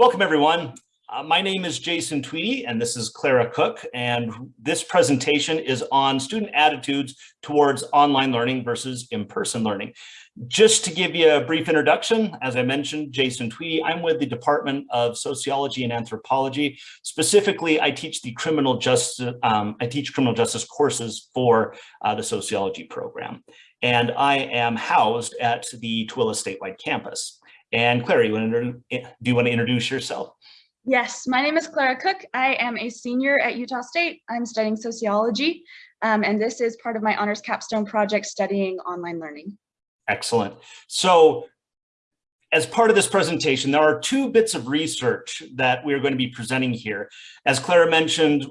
Welcome everyone. Uh, my name is Jason Tweedy and this is Clara Cook and this presentation is on student attitudes towards online learning versus in-person learning. Just to give you a brief introduction, as I mentioned, Jason Tweedy, I'm with the Department of Sociology and Anthropology. Specifically, I teach the criminal justice, um, I teach criminal justice courses for uh, the sociology program. And I am housed at the Tooele statewide campus. And Clara, you want to, do you want to introduce yourself? Yes, my name is Clara Cook. I am a senior at Utah State. I'm studying sociology, um, and this is part of my honors capstone project studying online learning. Excellent. So as part of this presentation, there are two bits of research that we're going to be presenting here. As Clara mentioned,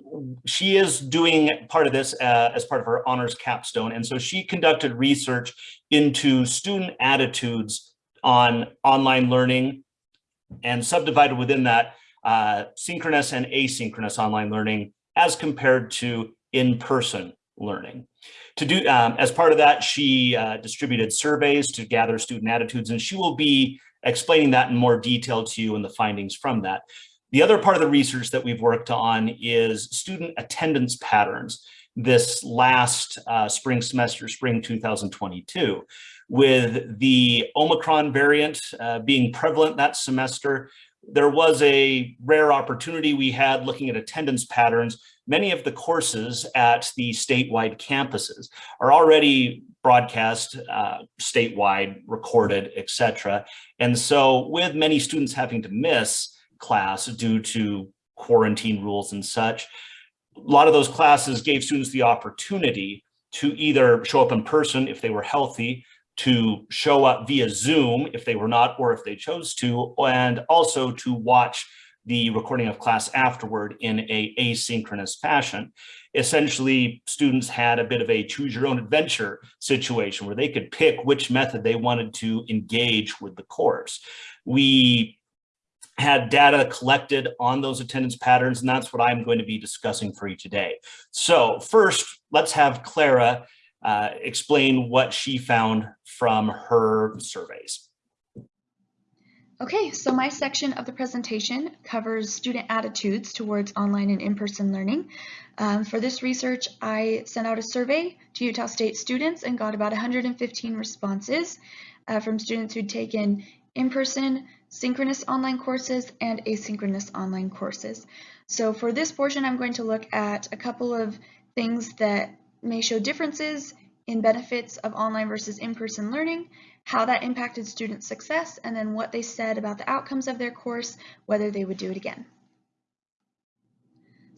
she is doing part of this uh, as part of her honors capstone. And so she conducted research into student attitudes on online learning and subdivided within that uh, synchronous and asynchronous online learning as compared to in-person learning. To do, um, as part of that, she uh, distributed surveys to gather student attitudes, and she will be explaining that in more detail to you and the findings from that. The other part of the research that we've worked on is student attendance patterns this last uh, spring semester, spring 2022 with the Omicron variant uh, being prevalent that semester, there was a rare opportunity we had looking at attendance patterns. Many of the courses at the statewide campuses are already broadcast uh, statewide, recorded, etc. And so with many students having to miss class due to quarantine rules and such, a lot of those classes gave students the opportunity to either show up in person if they were healthy, to show up via Zoom if they were not, or if they chose to, and also to watch the recording of class afterward in a asynchronous fashion. Essentially, students had a bit of a choose your own adventure situation where they could pick which method they wanted to engage with the course. We had data collected on those attendance patterns, and that's what I'm going to be discussing for you today. So first, let's have Clara uh, explain what she found from her surveys. Okay, so my section of the presentation covers student attitudes towards online and in-person learning. Um, for this research, I sent out a survey to Utah State students and got about 115 responses uh, from students who'd taken in-person, synchronous online courses, and asynchronous online courses. So for this portion, I'm going to look at a couple of things that may show differences in benefits of online versus in-person learning, how that impacted student success, and then what they said about the outcomes of their course, whether they would do it again.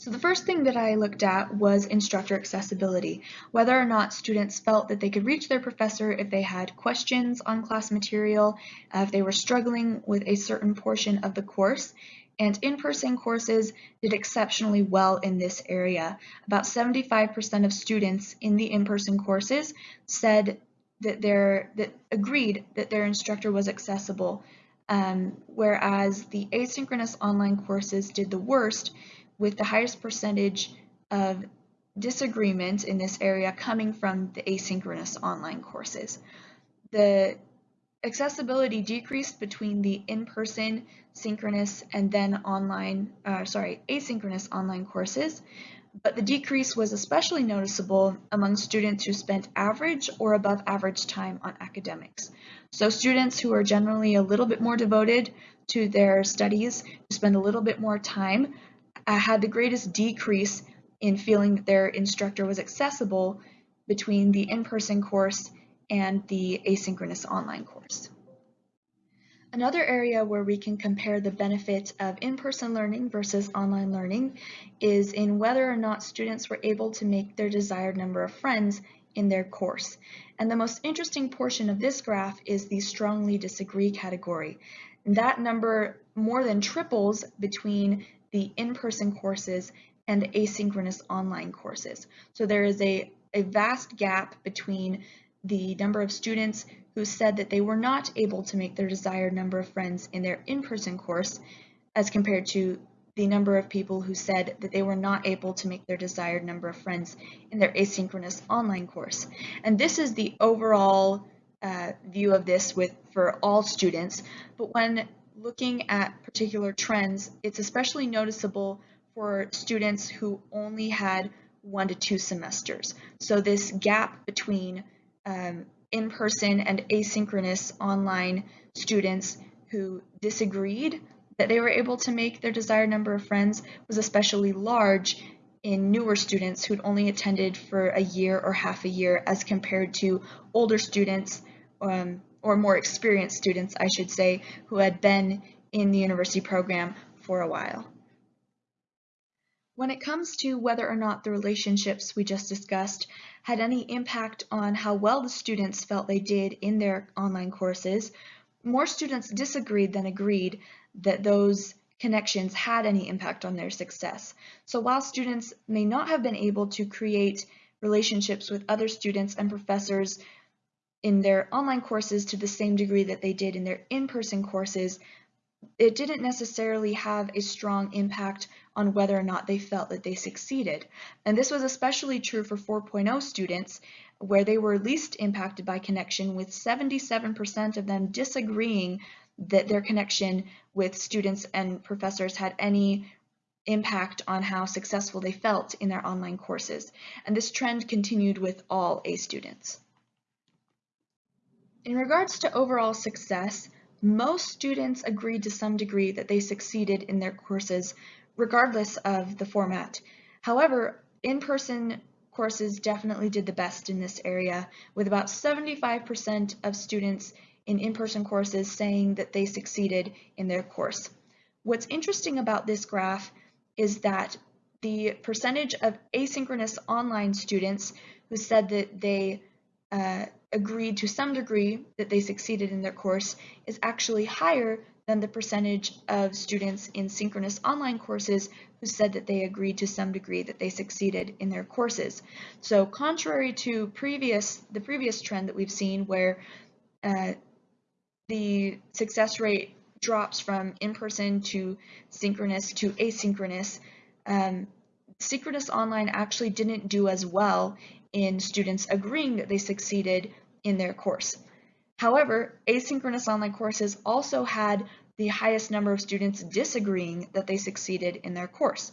So the first thing that I looked at was instructor accessibility, whether or not students felt that they could reach their professor if they had questions on class material, if they were struggling with a certain portion of the course, and in-person courses did exceptionally well in this area. About 75% of students in the in-person courses said that their that agreed that their instructor was accessible, um, whereas the asynchronous online courses did the worst with the highest percentage of disagreement in this area coming from the asynchronous online courses. The accessibility decreased between the in-person, synchronous, and then online, uh, sorry, asynchronous online courses, but the decrease was especially noticeable among students who spent average or above average time on academics. So students who are generally a little bit more devoted to their studies, who spend a little bit more time, uh, had the greatest decrease in feeling that their instructor was accessible between the in-person course and the asynchronous online course. Another area where we can compare the benefit of in-person learning versus online learning is in whether or not students were able to make their desired number of friends in their course. And the most interesting portion of this graph is the strongly disagree category. That number more than triples between the in-person courses and the asynchronous online courses. So there is a, a vast gap between the number of students who said that they were not able to make their desired number of friends in their in-person course as compared to the number of people who said that they were not able to make their desired number of friends in their asynchronous online course. And this is the overall uh, view of this with for all students, but when looking at particular trends, it's especially noticeable for students who only had one to two semesters. So this gap between um, in-person and asynchronous online students who disagreed that they were able to make their desired number of friends was especially large in newer students who'd only attended for a year or half a year as compared to older students um, or more experienced students, I should say, who had been in the university program for a while. When it comes to whether or not the relationships we just discussed had any impact on how well the students felt they did in their online courses, more students disagreed than agreed that those connections had any impact on their success. So while students may not have been able to create relationships with other students and professors in their online courses to the same degree that they did in their in-person courses, it didn't necessarily have a strong impact on whether or not they felt that they succeeded. And this was especially true for 4.0 students, where they were least impacted by connection, with 77% of them disagreeing that their connection with students and professors had any impact on how successful they felt in their online courses. And this trend continued with all A students. In regards to overall success, most students agreed to some degree that they succeeded in their courses, regardless of the format. However, in-person courses definitely did the best in this area, with about 75% of students in in-person courses saying that they succeeded in their course. What's interesting about this graph is that the percentage of asynchronous online students who said that they uh, agreed to some degree that they succeeded in their course is actually higher than the percentage of students in synchronous online courses who said that they agreed to some degree that they succeeded in their courses. So contrary to previous the previous trend that we've seen where uh, the success rate drops from in-person to synchronous to asynchronous, um, synchronous online actually didn't do as well in students agreeing that they succeeded in their course. However, asynchronous online courses also had the highest number of students disagreeing that they succeeded in their course.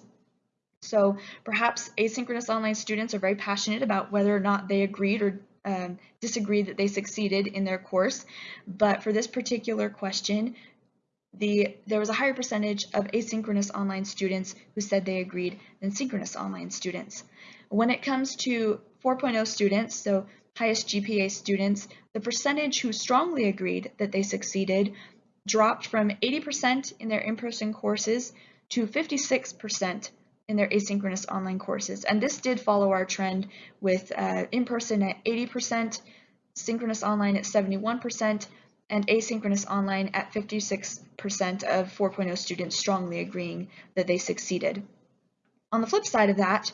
So perhaps asynchronous online students are very passionate about whether or not they agreed or um, disagreed that they succeeded in their course, but for this particular question, the, there was a higher percentage of asynchronous online students who said they agreed than synchronous online students. When it comes to 4.0 students, so highest GPA students, the percentage who strongly agreed that they succeeded dropped from 80% in their in-person courses to 56% in their asynchronous online courses. And this did follow our trend with uh, in-person at 80%, synchronous online at 71%, and asynchronous online at 56% of 4.0 students strongly agreeing that they succeeded. On the flip side of that,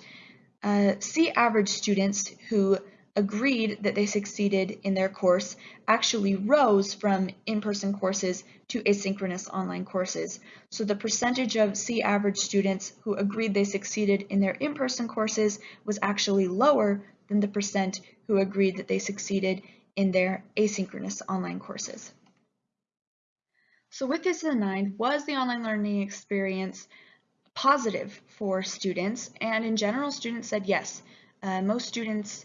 uh, C average students who agreed that they succeeded in their course actually rose from in-person courses to asynchronous online courses. So the percentage of C average students who agreed they succeeded in their in-person courses was actually lower than the percent who agreed that they succeeded in their asynchronous online courses. So with this in mind, was the online learning experience positive for students? And in general, students said yes. Uh, most students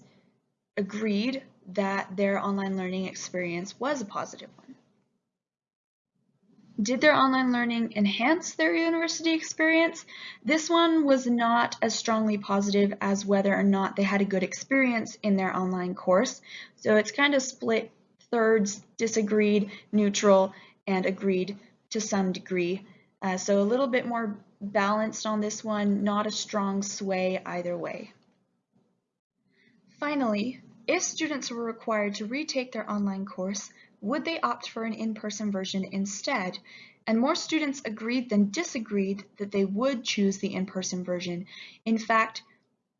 agreed that their online learning experience was a positive one. Did their online learning enhance their university experience? This one was not as strongly positive as whether or not they had a good experience in their online course. So it's kind of split thirds, disagreed, neutral, and agreed to some degree. Uh, so a little bit more balanced on this one, not a strong sway either way. Finally, if students were required to retake their online course, would they opt for an in-person version instead? And more students agreed than disagreed that they would choose the in-person version. In fact,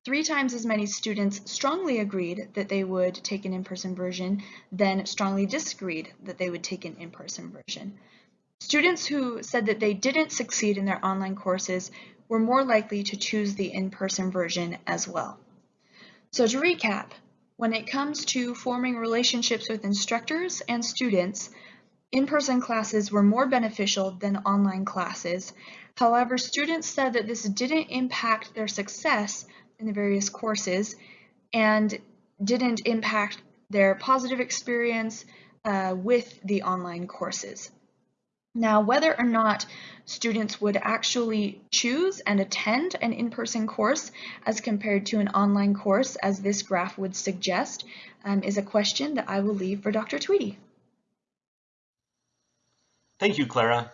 three times as many students strongly agreed that they would take an in-person version than strongly disagreed that they would take an in-person version. Students who said that they didn't succeed in their online courses were more likely to choose the in-person version as well. So to recap, when it comes to forming relationships with instructors and students, in-person classes were more beneficial than online classes. However, students said that this didn't impact their success in the various courses and didn't impact their positive experience uh, with the online courses. Now, whether or not students would actually choose and attend an in-person course as compared to an online course, as this graph would suggest, um, is a question that I will leave for Dr. Tweedy. Thank you, Clara.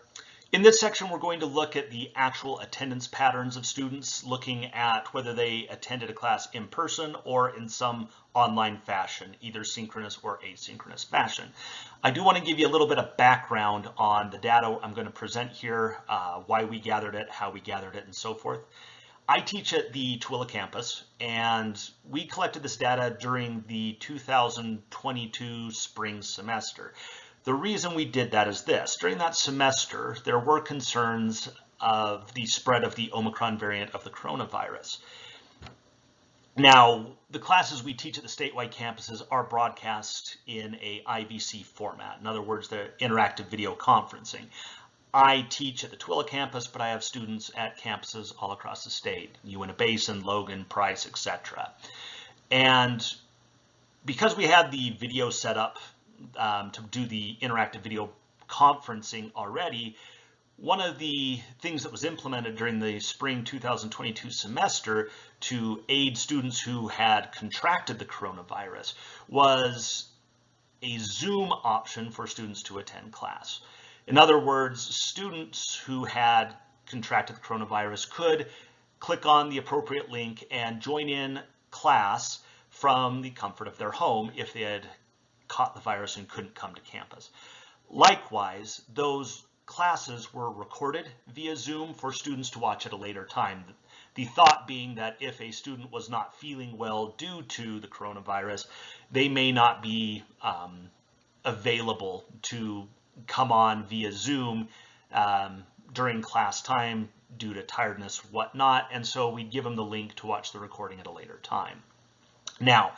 In this section, we're going to look at the actual attendance patterns of students, looking at whether they attended a class in person or in some online fashion, either synchronous or asynchronous fashion. I do want to give you a little bit of background on the data I'm going to present here, uh, why we gathered it, how we gathered it, and so forth. I teach at the Tooele campus, and we collected this data during the 2022 spring semester. The reason we did that is this. During that semester, there were concerns of the spread of the Omicron variant of the coronavirus. Now, the classes we teach at the statewide campuses are broadcast in a IVC format. In other words, the interactive video conferencing. I teach at the Tooele campus, but I have students at campuses all across the state, Uintah Basin, Logan, Price, etc. And because we had the video set up um, to do the interactive video conferencing already, one of the things that was implemented during the spring 2022 semester to aid students who had contracted the coronavirus was a Zoom option for students to attend class. In other words, students who had contracted the coronavirus could click on the appropriate link and join in class from the comfort of their home if they had caught the virus and couldn't come to campus. Likewise, those classes were recorded via Zoom for students to watch at a later time. The thought being that if a student was not feeling well due to the coronavirus, they may not be um, available to come on via Zoom um, during class time due to tiredness, whatnot, and so we'd give them the link to watch the recording at a later time. Now,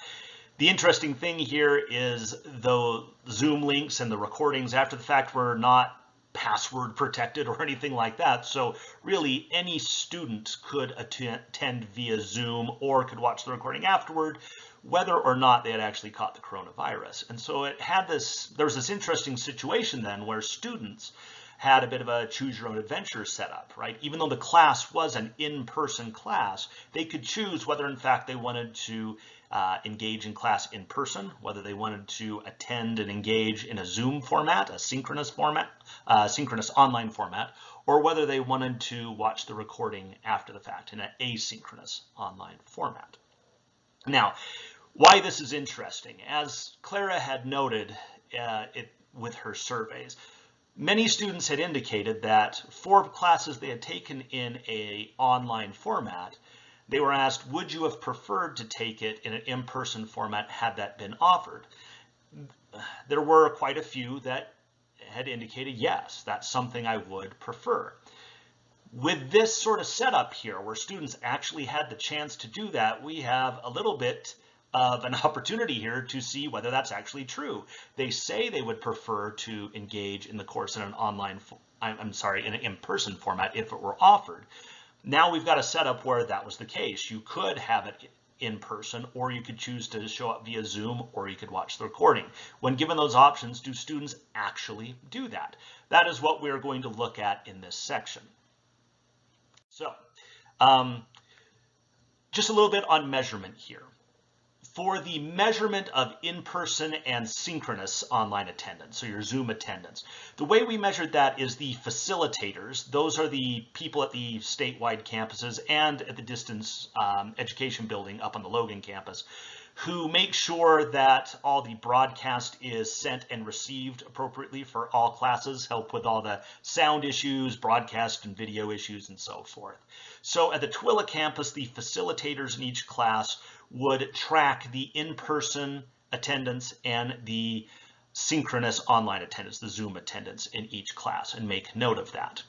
the interesting thing here is the Zoom links and the recordings after the fact were not password protected or anything like that. So really any student could attend via Zoom or could watch the recording afterward, whether or not they had actually caught the coronavirus. And so it had this, there was this interesting situation then where students had a bit of a choose your own adventure setup, right? Even though the class was an in-person class, they could choose whether in fact they wanted to uh, engage in class in person, whether they wanted to attend and engage in a Zoom format, a synchronous format, uh, synchronous online format, or whether they wanted to watch the recording after the fact in an asynchronous online format. Now, why this is interesting, as Clara had noted uh, it, with her surveys, many students had indicated that for classes they had taken in a online format, they were asked, would you have preferred to take it in an in-person format had that been offered? There were quite a few that had indicated, yes, that's something I would prefer. With this sort of setup here, where students actually had the chance to do that, we have a little bit of an opportunity here to see whether that's actually true. They say they would prefer to engage in the course in an online, I'm sorry, in an in-person format if it were offered. Now we've got a setup where that was the case. You could have it in person, or you could choose to show up via Zoom, or you could watch the recording. When given those options, do students actually do that? That is what we're going to look at in this section. So, um, just a little bit on measurement here for the measurement of in-person and synchronous online attendance, so your Zoom attendance. The way we measured that is the facilitators. Those are the people at the statewide campuses and at the distance um, education building up on the Logan campus who make sure that all the broadcast is sent and received appropriately for all classes, help with all the sound issues, broadcast and video issues, and so forth. So at the Tooele campus, the facilitators in each class would track the in-person attendance and the synchronous online attendance, the Zoom attendance in each class and make note of that.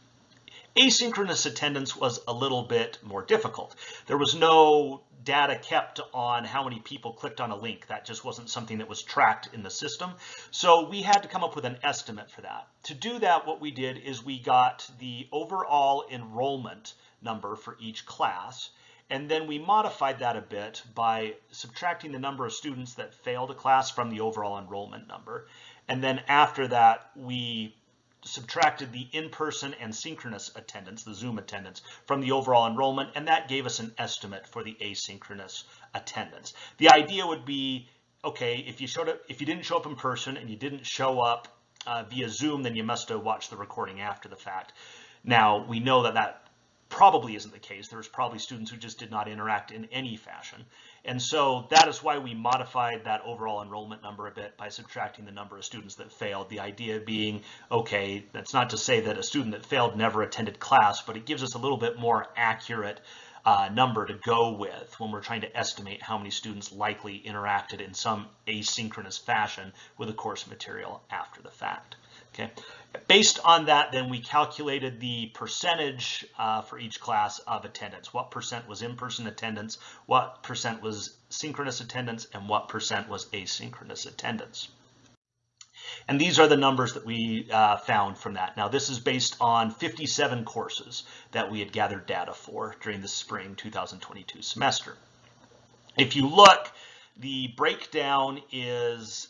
Asynchronous attendance was a little bit more difficult. There was no data kept on how many people clicked on a link. That just wasn't something that was tracked in the system. So we had to come up with an estimate for that. To do that, what we did is we got the overall enrollment number for each class. And then we modified that a bit by subtracting the number of students that failed a class from the overall enrollment number. And then after that, we subtracted the in-person and synchronous attendance, the Zoom attendance, from the overall enrollment, and that gave us an estimate for the asynchronous attendance. The idea would be, okay, if you showed up, if you didn't show up in person and you didn't show up uh, via Zoom, then you must have watched the recording after the fact. Now, we know that that probably isn't the case. There's probably students who just did not interact in any fashion. And so that is why we modified that overall enrollment number a bit by subtracting the number of students that failed. The idea being, okay, that's not to say that a student that failed never attended class, but it gives us a little bit more accurate uh, number to go with when we're trying to estimate how many students likely interacted in some asynchronous fashion with the course material after the fact. Okay. Based on that, then we calculated the percentage uh, for each class of attendance. What percent was in-person attendance, what percent was synchronous attendance, and what percent was asynchronous attendance. And these are the numbers that we uh, found from that. Now, this is based on 57 courses that we had gathered data for during the spring 2022 semester. If you look, the breakdown is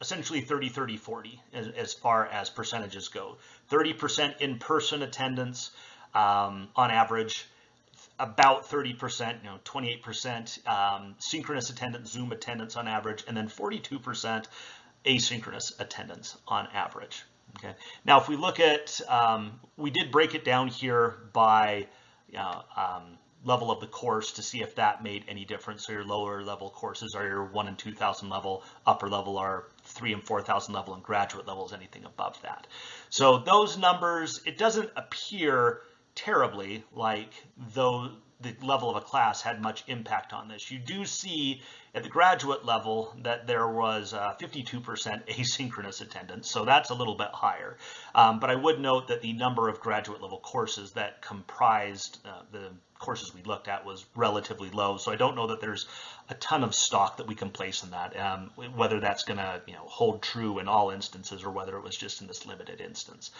essentially 30, 30, 40 as, as far as percentages go. 30% in-person attendance um, on average, about 30%, you know, 28% um, synchronous attendance, Zoom attendance on average, and then 42% asynchronous attendance on average. Okay. Now, if we look at, um, we did break it down here by you know, um, level of the course to see if that made any difference. So your lower level courses are your one and 2000 level, upper level are three and 4,000 level and graduate levels, anything above that. So those numbers, it doesn't appear terribly like though the level of a class had much impact on this. You do see at the graduate level that there was 52% asynchronous attendance, so that's a little bit higher. Um, but I would note that the number of graduate level courses that comprised uh, the courses we looked at was relatively low. So I don't know that there's a ton of stock that we can place in that, um, whether that's going to you know hold true in all instances or whether it was just in this limited instance.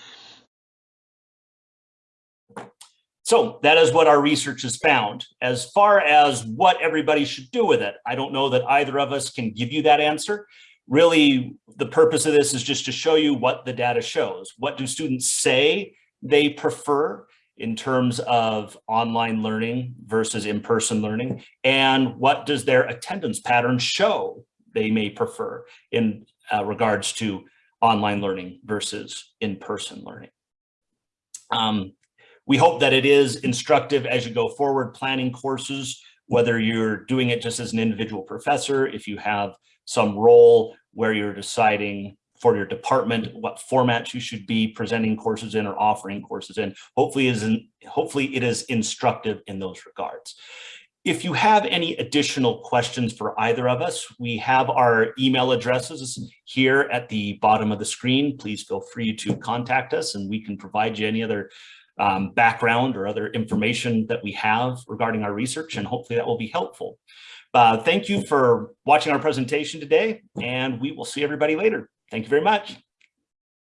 So that is what our research has found. As far as what everybody should do with it, I don't know that either of us can give you that answer. Really, the purpose of this is just to show you what the data shows. What do students say they prefer? in terms of online learning versus in-person learning and what does their attendance pattern show they may prefer in uh, regards to online learning versus in-person learning. Um, we hope that it is instructive as you go forward planning courses, whether you're doing it just as an individual professor, if you have some role where you're deciding for your department, what formats you should be presenting courses in or offering courses in. Hopefully, is in, hopefully it is instructive in those regards. If you have any additional questions for either of us, we have our email addresses here at the bottom of the screen. Please feel free to contact us and we can provide you any other um, background or other information that we have regarding our research and hopefully that will be helpful. Uh, thank you for watching our presentation today and we will see everybody later. Thank you very much.